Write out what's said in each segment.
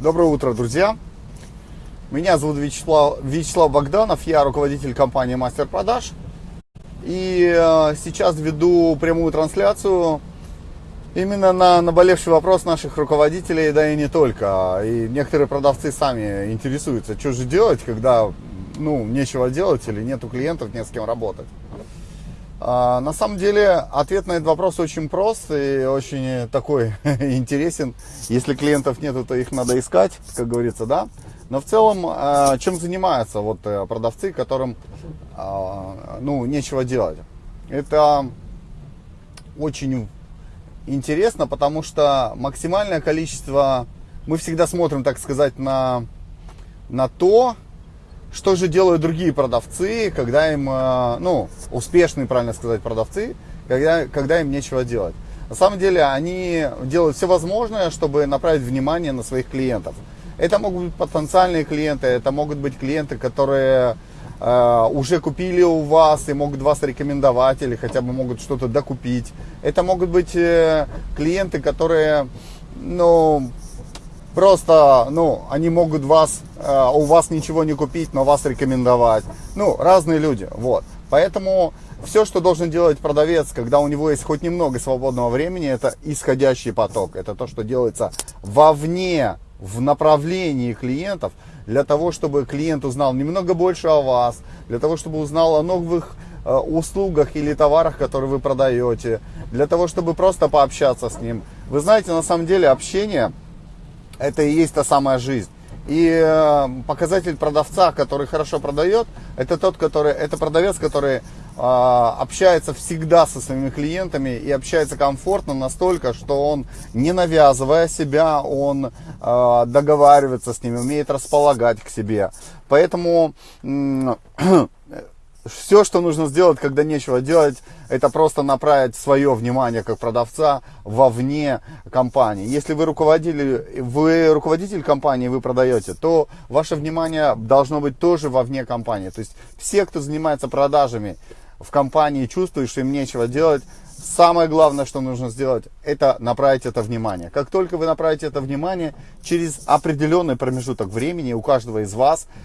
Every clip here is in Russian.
Доброе утро, друзья! Меня зовут Вячеслав, Вячеслав Богданов, я руководитель компании Мастер Продаж. И э, сейчас веду прямую трансляцию именно на наболевший вопрос наших руководителей, да и не только. И некоторые продавцы сами интересуются, что же делать, когда ну, нечего делать или нету клиентов, не с кем работать. А, на самом деле ответ на этот вопрос очень прост и очень такой интересен. Если клиентов нету, то их надо искать, как говорится, да. Но в целом, а, чем занимаются вот э, продавцы, которым а, ну, нечего делать? Это очень интересно, потому что максимальное количество, мы всегда смотрим, так сказать, на, на то, что же делают другие продавцы, когда им, э, ну, успешные, правильно сказать, продавцы, когда, когда им нечего делать? На самом деле они делают все возможное, чтобы направить внимание на своих клиентов. Это могут быть потенциальные клиенты, это могут быть клиенты, которые э, уже купили у вас и могут вас рекомендовать или хотя бы могут что-то докупить. Это могут быть э, клиенты, которые, ну, Просто, ну, они могут вас, э, у вас ничего не купить, но вас рекомендовать. Ну, разные люди, вот. Поэтому все, что должен делать продавец, когда у него есть хоть немного свободного времени, это исходящий поток. Это то, что делается вовне, в направлении клиентов, для того, чтобы клиент узнал немного больше о вас, для того, чтобы узнал о новых э, услугах или товарах, которые вы продаете, для того, чтобы просто пообщаться с ним. Вы знаете, на самом деле общение это и есть та самая жизнь. И э, показатель продавца, который хорошо продает, это тот, который, это продавец, который э, общается всегда со своими клиентами и общается комфортно настолько, что он, не навязывая себя, он э, договаривается с ними, умеет располагать к себе. Поэтому все, что нужно сделать, когда нечего делать, это просто направить свое внимание как продавца вовне компании. Если вы, руководитель, вы руководитель компании, вы продаете, то ваше внимание должно быть тоже вовне компании. То есть все, кто занимается продажами в компании, чувствуют, что им нечего делать, самое главное, что нужно сделать, это направить это внимание. Как только вы направите это внимание, через определенный промежуток времени у каждого из вас –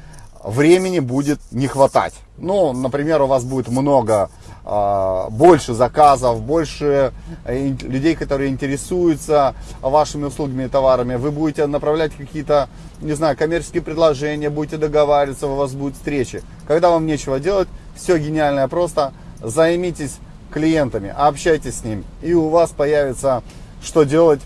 времени будет не хватать. Ну, например, у вас будет много, э, больше заказов, больше э, людей, которые интересуются вашими услугами и товарами. Вы будете направлять какие-то, не знаю, коммерческие предложения, будете договариваться, у вас будут встречи. Когда вам нечего делать, все гениальное просто. Займитесь клиентами, общайтесь с ними, и у вас появится что делать,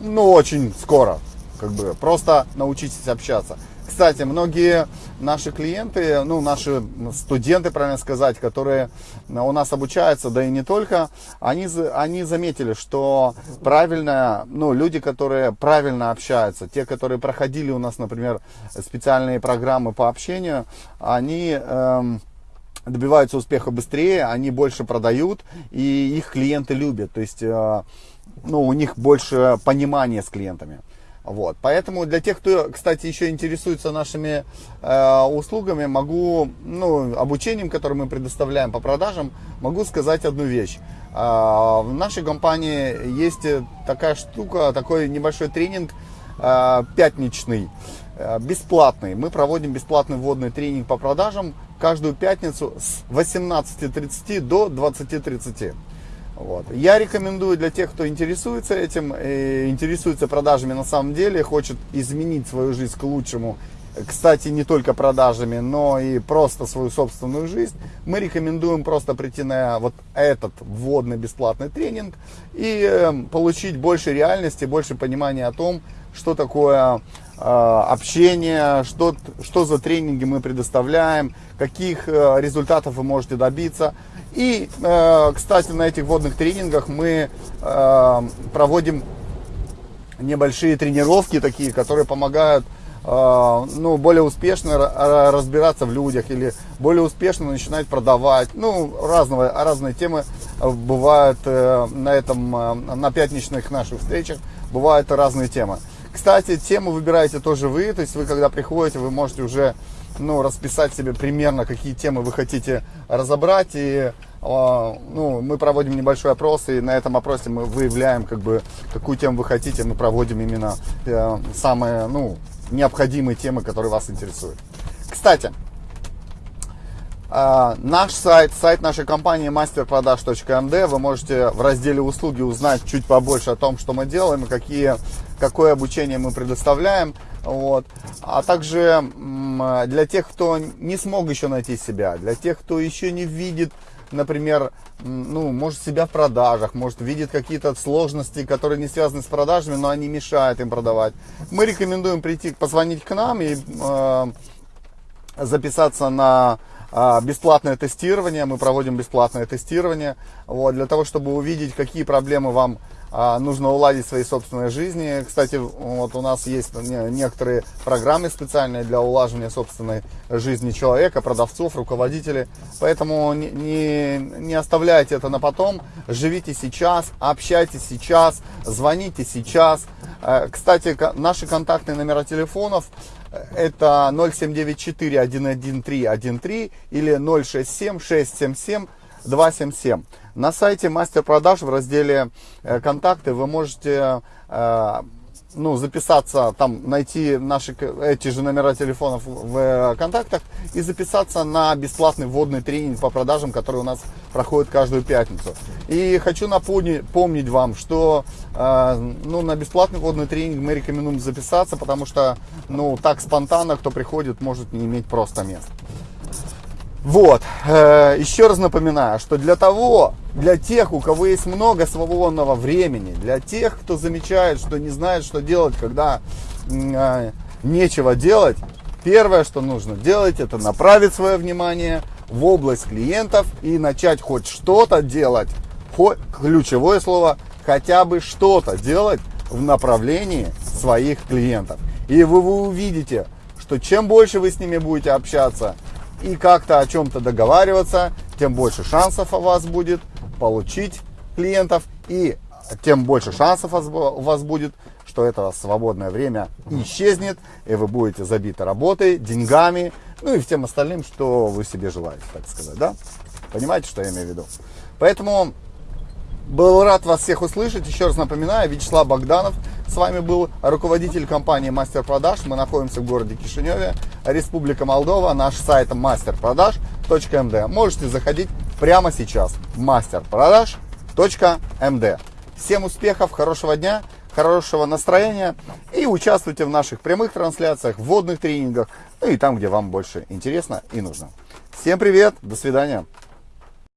ну, очень скоро. Как бы просто научитесь общаться. Кстати, многие наши клиенты, ну, наши студенты, правильно сказать, которые у нас обучаются, да и не только, они, они заметили, что правильно, ну, люди, которые правильно общаются, те, которые проходили у нас, например, специальные программы по общению, они... Эм, добиваются успеха быстрее, они больше продают, и их клиенты любят. То есть, э, ну, у них больше понимания с клиентами. Вот. Поэтому для тех, кто, кстати, еще интересуется нашими э, услугами, могу, ну, обучением, которое мы предоставляем по продажам, могу сказать одну вещь. Э, в нашей компании есть такая штука, такой небольшой тренинг э, пятничный, э, бесплатный. Мы проводим бесплатный вводный тренинг по продажам каждую пятницу с 18.30 до 20.30. Вот. Я рекомендую для тех, кто интересуется этим, э, интересуется продажами на самом деле, хочет изменить свою жизнь к лучшему, кстати, не только продажами, но и просто свою собственную жизнь, мы рекомендуем просто прийти на вот этот вводный бесплатный тренинг и э, получить больше реальности, больше понимания о том, что такое э, общение, что, что за тренинги мы предоставляем, каких э, результатов вы можете добиться. И, э, кстати, на этих водных тренингах мы э, проводим небольшие тренировки такие, которые помогают ну, более успешно разбираться в людях или более успешно начинать продавать. Ну, разного, разные темы бывают на этом, на пятничных наших встречах, бывают разные темы. Кстати, тему выбираете тоже вы, то есть вы когда приходите, вы можете уже ну, расписать себе примерно, какие темы вы хотите разобрать и а, ну, мы проводим небольшой опрос, и на этом опросе мы выявляем, как бы, какую тему вы хотите. Мы проводим именно э, самые, ну, необходимые темы, которые вас интересуют. Кстати, наш сайт, сайт нашей компании masterproдаж.md, вы можете в разделе услуги узнать чуть побольше о том, что мы делаем какие, какое обучение мы предоставляем. Вот. А также для тех, кто не смог еще найти себя, для тех, кто еще не видит например, ну, может себя в продажах, может видит какие-то сложности, которые не связаны с продажами, но они мешают им продавать. Мы рекомендуем прийти, позвонить к нам и э, записаться на бесплатное тестирование. Мы проводим бесплатное тестирование вот, для того, чтобы увидеть, какие проблемы вам а, нужно уладить свои собственные жизни. Кстати, вот у нас есть некоторые программы специальные для улаживания собственной жизни человека, продавцов, руководителей. Поэтому не, не, не оставляйте это на потом. Живите сейчас, общайтесь сейчас, звоните сейчас. Э, кстати, наши контактные номера телефонов это 0794 113 13 или 067 677 277. На сайте мастер продаж в разделе э, контакты вы можете э, ну, записаться, там найти наши эти же номера телефонов в э, контактах и записаться на бесплатный вводный тренинг по продажам, который у нас проходит каждую пятницу. И хочу напомнить помнить вам, что э, ну, на бесплатный вводный тренинг мы рекомендуем записаться, потому что ну, так спонтанно, кто приходит, может не иметь просто мест. Вот, э, еще раз напоминаю, что для того, для тех, у кого есть много свободного времени, для тех, кто замечает, что не знает, что делать, когда э, нечего делать, первое, что нужно делать, это направить свое внимание в область клиентов и начать хоть что-то делать, хоть, ключевое слово, хотя бы что-то делать в направлении своих клиентов. И вы, вы увидите, что чем больше вы с ними будете общаться, и как-то о чем-то договариваться, тем больше шансов у вас будет получить клиентов и тем больше шансов у вас будет, что это свободное время исчезнет, и вы будете забиты работой, деньгами, ну и всем остальным, что вы себе желаете, так сказать, да? Понимаете, что я имею в виду? Поэтому был рад вас всех услышать. Еще раз напоминаю, Вячеслав Богданов. С вами был руководитель компании Мастер Продаж. Мы находимся в городе Кишиневе, Республика Молдова. Наш сайт masterproдаж.md. Можете заходить прямо сейчас. masterproдаж.md. Всем успехов, хорошего дня, хорошего настроения и участвуйте в наших прямых трансляциях, вводных тренингах, ну и там, где вам больше интересно и нужно. Всем привет, до свидания.